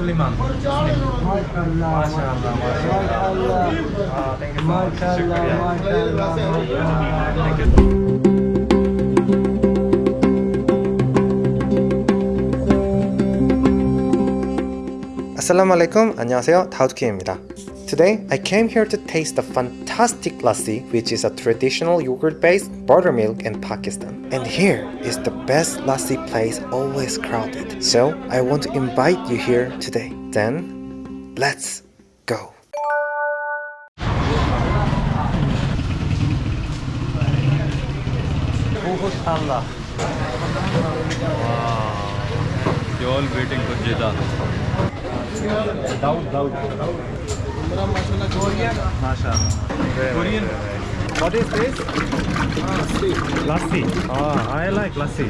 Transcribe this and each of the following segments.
Suleiman. MashaAllah, MashaAllah. Uh, thank you so much. MashaAllah, Thank you. 아살람 알레이쿰 안녕하세요 다우드킴입니다 Today, I came here to taste the fantastic lassi, which is a traditional yogurt-based buttermilk in Pakistan. And here is the best lassi place always crowded. So, I want to invite you here today. Then, let's go. Allah. Wow. You're all waiting for Jeddah. Daud, Daud. Mashallah. Korean. What is this? Lassi. Lassi. Ah, I like lassi.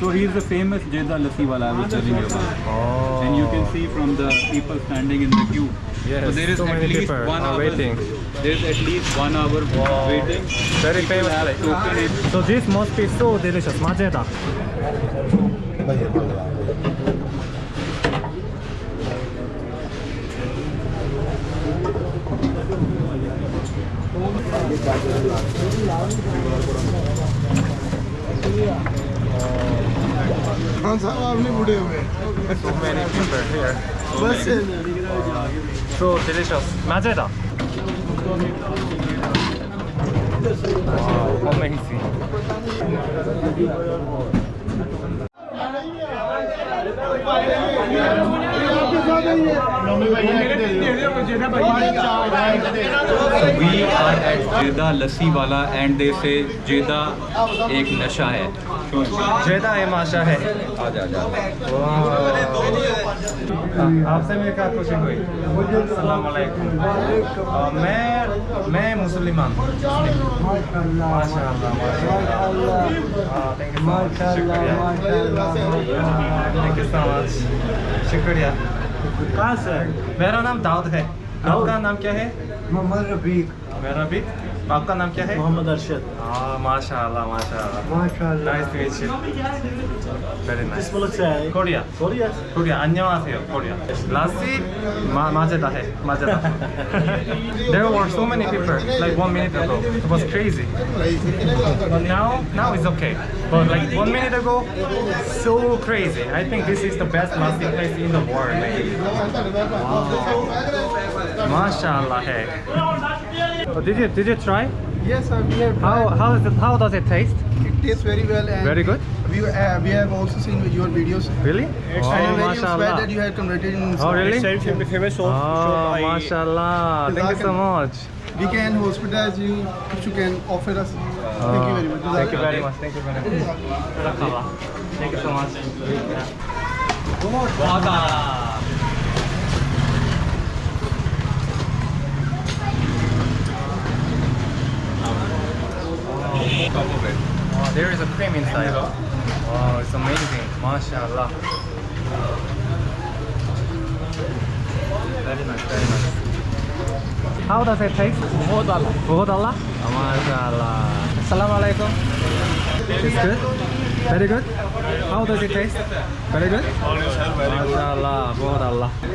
So he's the famous Jeddah Lassi wala I was telling you about. Oh. And you can see from the people standing in the queue. Yes, so there is so at many least people one hour waiting. There's at least one hour waiting. Very famous have token it. So this must be so delicious. Majeda. Khan صاحب آپ نے بڑے ہوئے۔ مزے چاہی we are at جیدا لسی والا and they سے جیدا ایک نشہ ہے۔ جیدا ہے۔ ماشا ہے آپ سے میرے کہا خوشی ہوئی۔ السلام علیکم۔ میں میں مسلمان ہوں۔ ماشاء شکریہ۔ کہاں سے میرا نام داؤد ہے۔ داؤد؟ کا نام کیا ہے؟ محمد ربیق میرا بھی आपका नाम क्या है मोहम्मद अरशद हाँ माशाल्लाह माशाल्लाह माशाल्लाह nice to meet you very nice मुल्क से आए Korea Korea 코리아 안녕하세요 코리아 라시 마, 마제다 해 마제다 there were so many people like one minute ago it was crazy but now now it's okay but like one minute ago so crazy I think this is the best lassi place in the world maybe wow. mashallah hey oh, did you did you try Yes, sir. We have how tried. how is it how does it taste It tastes very well. And Very good? We uh, we have also seen your videos. really I am very inspired that you have converted in. Oh, really? Self famous Oh, mashallah. Thank you so much. We can hospitalize you if you can offer us. Thank you very much. Thank you very much. Thank you very much. Thank you so much. Wada. cream inside. Wow, it's amazing. MashaAllah. Very nice, very nice. How does it taste? Bhodala. Bhodala? Assalamualaikum. It's good? Very good? How does it taste? Very good? Mashallah,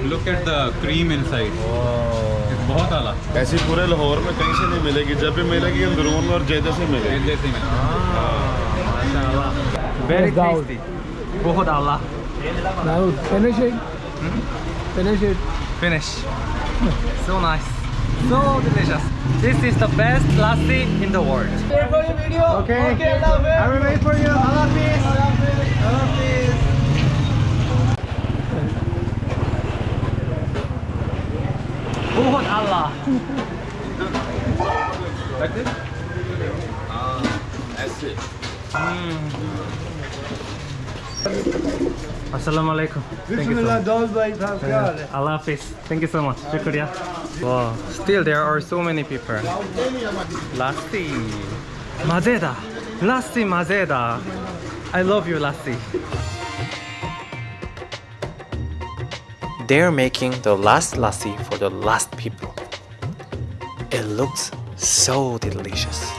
Look at the cream inside. Wow. ایسی پورے لاہور میں کہیں سے نہیں ملے گی جب بھی ملے گی اندرون اور جیدے سے ملے گی جیدے سے ملے گی Very tasty. बहुत Allah. Now finish it. Finish it. Finish. So nice. So delicious. This is the best lassi in the world. Okay. I will wait for you. Allah peace. Allah peace. बहुत Allah. Like this? Assalamu alaikum. Bismillah, so Allah Hafiz. Thank you so much. Shukriya. Wow. Still, there are so many people. Lasti. Mazeda. Lasti Mazeda. I love you, Lasti. They're making the last lassi for the last people. It looks so delicious.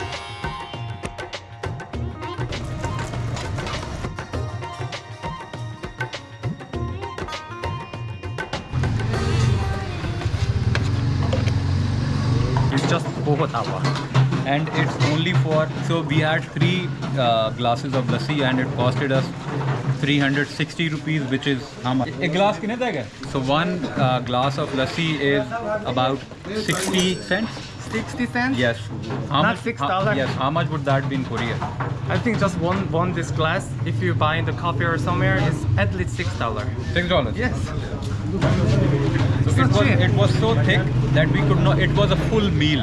And it's only for, so we had three uh, glasses of lassi and it costed us 360 rupees which is how much? A glass So one uh, glass of lassi is about 60 cents. 60 cents? Yes. How Not much? six how- Yes. How much would that be in Korea? I think just one one this glass, if you buy in the coffee or somewhere, is at least six dollar. Six dollars. Yes. So It's it was it was so thick that we could not. It was a full meal,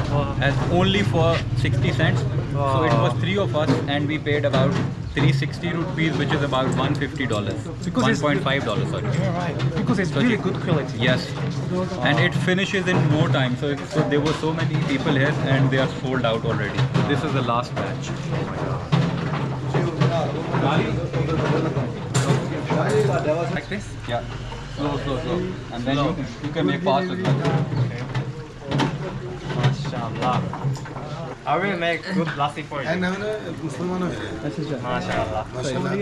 as only for 60 cents. So it was three of us, and we paid about 360 rupees, which is about 150 dollars. Because it's- 1.5 dollars, sorry. Right. Because it's So really good quality. Yes, and it finishes in no time. So, so there were so many people here, and they are sold out already. So This is the last batch. Like this? Yeah, slow, slow, slow, and then you, you can make fast as well. Mashallah. I will make good lassi for you. ना ना मुसलमानों के लिए। अच्छा अच्छा। माशाल्लाह। माशाल्लाह।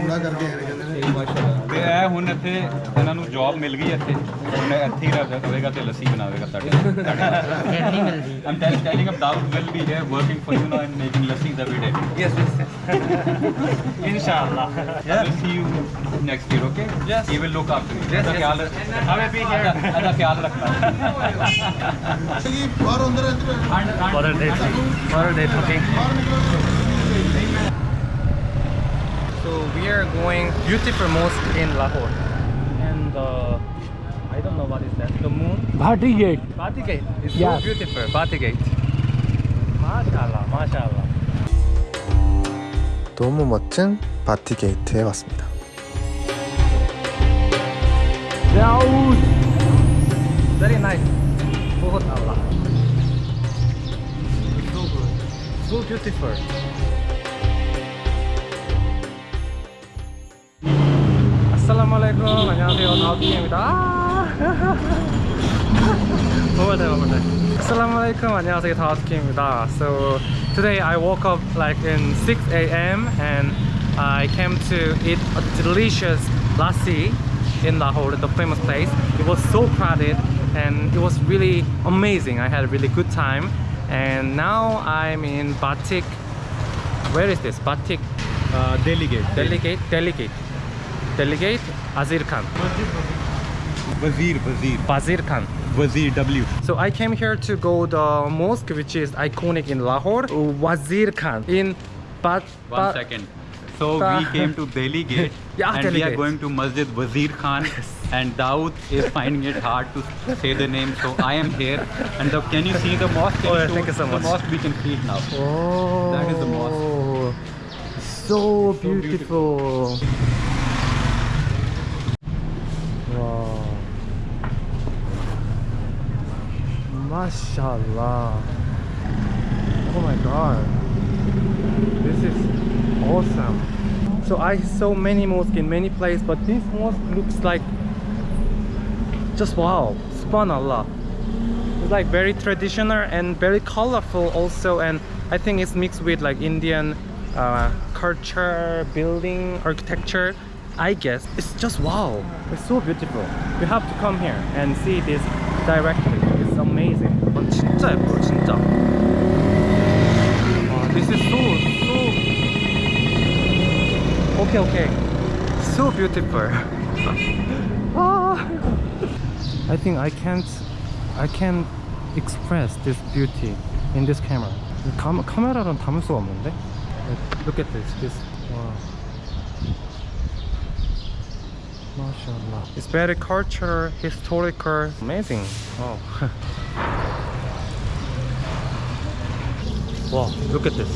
पूरा करके हैं कहते हैं। माशाल्लाह। ਇਹ ਹੁਣ ਇੱਥੇ ਇਹਨਾਂ ਨੂੰ ਜੌਬ ਮਿਲ ਗਈ ਇੱਥੇ ਹੁਣ ਇੱਥੇ ਹੀ ਰਹਿ- ਰਹੇਗਾ ਤੇ ਲੱਸੀ ਬਣਾਵੇਗਾ ਸਾਡੇ ਨਹੀਂ ਮਿਲਦੀ I'm telling telling him Daud will be here working for you now and making lassis every day. Yes, yes, yes. Inshallah. I will see you next year, okay? Yes. He will look after you. Yes, ਇਹਦਾ yes. ਖਿਆਲ ਰੱਖ- I will be here. ਇਹਦਾ- ਇਹਦਾ ਖਿਆਲ ਰੱਖਣਾ ਕਿ ਬਾਹਰ ਅੰਦਰ ਅੰਦਰ And- and- What are they So we are going beautiful mosque in Lahore. And uh, I don't know what is that. The moon? Bhati Gate. Bati Gate. It's Yeah. so beautiful. Bati Gate. MashaAllah, MashaAllah. 너무 멋진 바티 게이트에 왔습니다. Daoud. Very nice. Bahut Allah. It's so good. So beautiful. Assalamualaikum. 안녕하세요. 다우트입니다. Over there, over there. Assalamualaikum. 안녕하세요. 다우트입니다. So today I woke up like in 6 a.m. and I came to eat a delicious lassi in Lahore, the famous place. It was so crowded and it was really amazing. I had a really good time. And now I'm in Batik. Where is this? Batik Uh, delegate. Delegate, Delegate, Delegate Azir Khan, Wazir, Wazir. Bazir Khan. Wazir W. So I came here to go the mosque which is iconic in Lahore, Wazir Khan in Bat. One Bat- second. So Ba- we came to Delhi Gate Yeah, and Delhi we are going to Masjid Wazir Khan and Daud is finding it hard to say the name so I am here and the, can you see the mosque? Can Oh, yeah, thank you so much. the mosque we can see it now. Oh, That is the mosque. So So beautiful. Mashallah. Oh my god. This is awesome. So I saw many mosques in many places, but this mosque looks like just wow. Subhanallah. It's like very traditional and very colorful also and I think it's mixed with like Indian uh, culture, building, architecture. I guess it's just wow. It's so beautiful. You have to come here and see this directly. It's amazing. 어, 진짜 예뻐요, 진짜. 와, this is so so. Okay, okay. So beautiful. Ah. I think I can't I can't express this beauty in this camera. 카, 카메라로는 담을 수가 없는데? Look at this. This wow. MashaAllah. It's very cultural, historical, amazing. Wow. wow, look at this.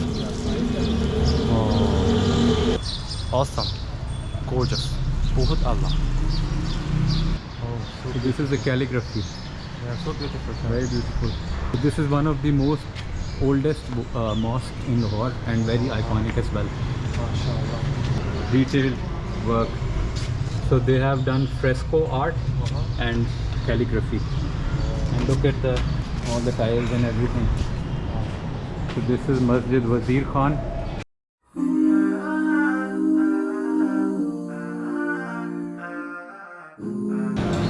Awesome. Gorgeous. Bahut Allah. Oh, so So this is the calligraphy. yeah, so beautiful. Very beautiful. This is one of the most oldest uh, mosque in Lahore and very iconic as well. Detailed work. So they have done fresco art Uh-huh. and calligraphy. And look at the all the tiles and everything. So this is Masjid Wazir Khan.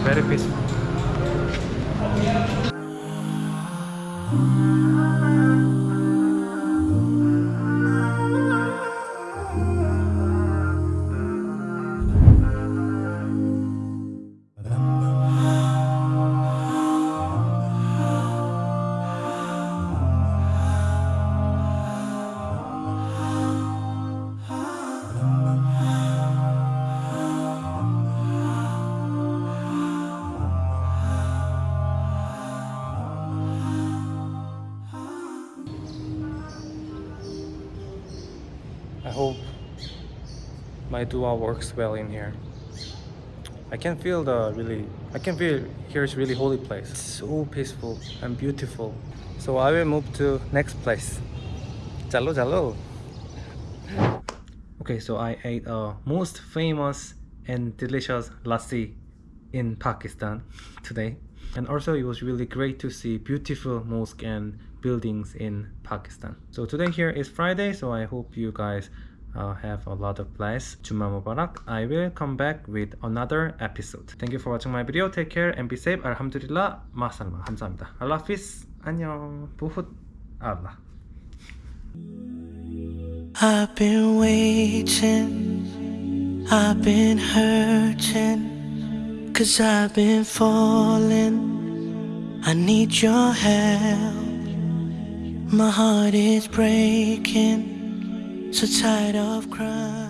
Very peaceful. Hope my dua works well in here. I can feel the really, I can feel here is really holy place. It's so peaceful and beautiful. So I will move to next place. Jalo jalo. Okay, so I ate a most famous and delicious lassi in Pakistan today. And also it was really great to see beautiful mosque and buildings in Pakistan. So today here is Friday, so I hope you guys uh, have a lot of bless. Juma Mubarak. I will come back with another episode. Thank you for watching my video. Take care and be safe. Alhamdulillah. 마살마. 감사합니다. Allah Hafiz. 안녕. 부훗. Allah. I've been waiting, I've been hurting, cause I've been falling. I need your help. My heart is breaking, so tired of crying.